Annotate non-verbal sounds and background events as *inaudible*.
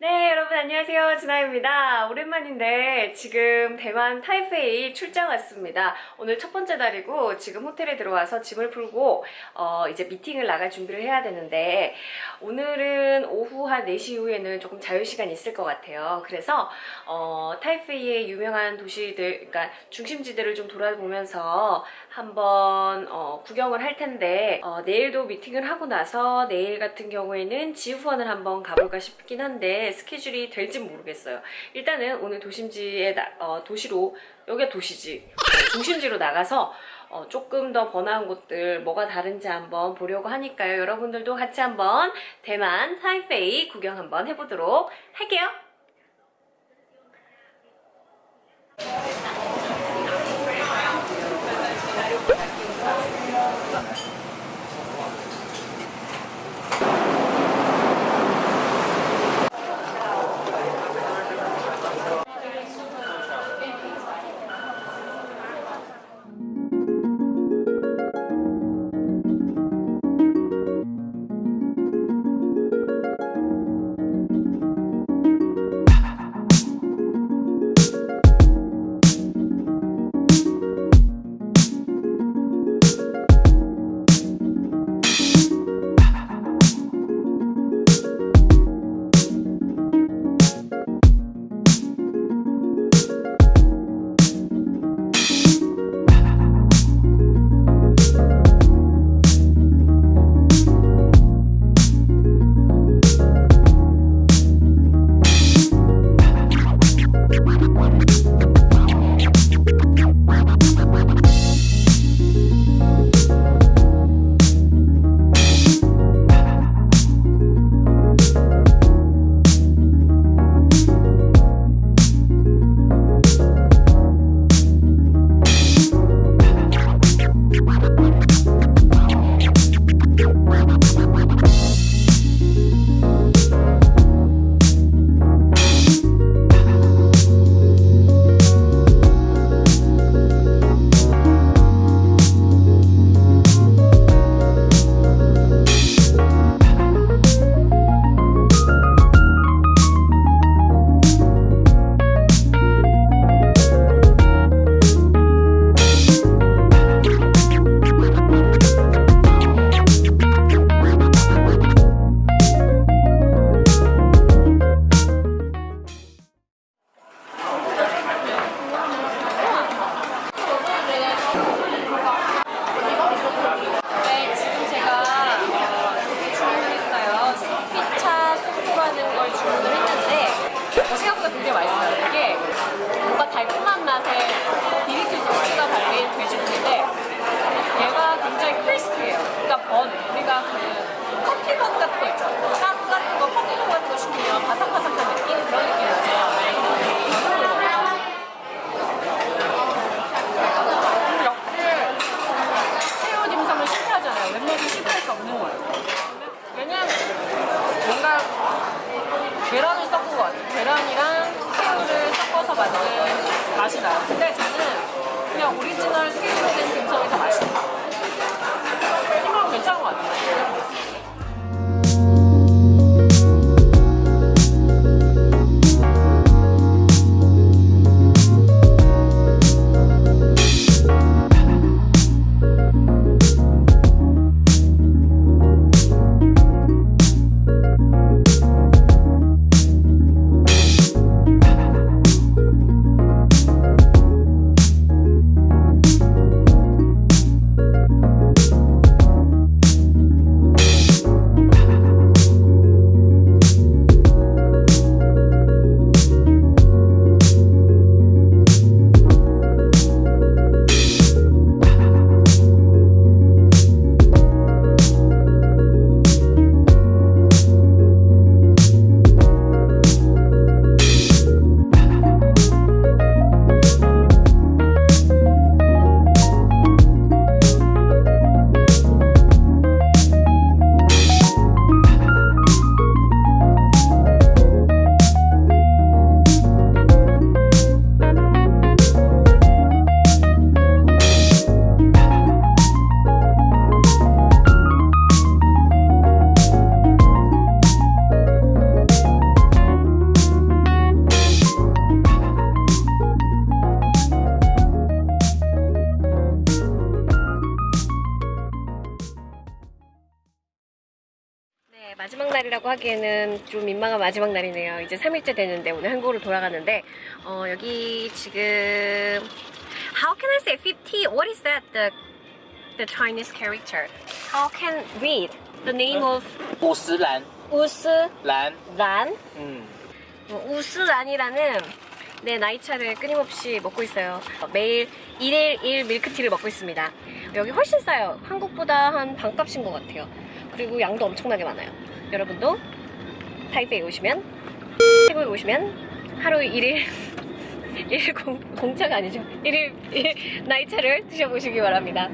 네, 여러분 안녕하세요. 진아입니다. 오랜만인데 지금 대만 타이페이 출장 왔습니다. 오늘 첫 번째 날이고 지금 호텔에 들어와서 짐을 풀고 어, 이제 미팅을 나갈 준비를 해야 되는데 오늘은 오후 한 4시 이후에는 조금 자유시간이 있을 것 같아요. 그래서 어, 타이페이의 유명한 도시들, 그러니까 중심지들을 좀 돌아보면서 한번 어, 구경을 할 텐데 어, 내일도 미팅을 하고 나서 내일 같은 경우에는 지후원을 한번 가볼까 싶긴 한데 스케줄이 될진 모르겠어요. 일단은 오늘 도심지에 나- 어, 도시로 여기가 도시지 어, 중심지로 나가서 어, 조금 더 번화한 곳들 뭐가 다른지 한번 보려고 하니까요. 여러분들도 같이 한번 대만 타이페이 구경 한번 해보도록 할게요. 어, 생각보다 굉장히 맛있어요. 이게 뭔가 달콤한 맛에 비비큐 소스가 달린 돼지고기인데 얘가 굉장히 크리스피해요. 그러니까 번, 우리가 그 커피번 같은 거 있죠. 나가기에는 좀 민망한 마지막 날이네요. 이제 3일째 되는데 오늘 한국으로 돌아가는데 어, 여기 지금 How can I say 50? What is that? The, the Chinese character? How can read? The name of 우스란? 우스란? 란? 음. 어, 우스란이라는 내 나이차를 끊임없이 먹고 있어요. 매일 1일 1 밀크티를 먹고 있습니다. 여기 훨씬 싸요. 한국보다 한 반값인 것 같아요. 그리고 양도 엄청나게 많아요. 여러분도 타이베이 오시면, 태국에 오시면 하루 1일 1일 *laughs* 공, 공차가 아니죠. 1일, 1일 *laughs* 나이차를 드셔보시기 바랍니다.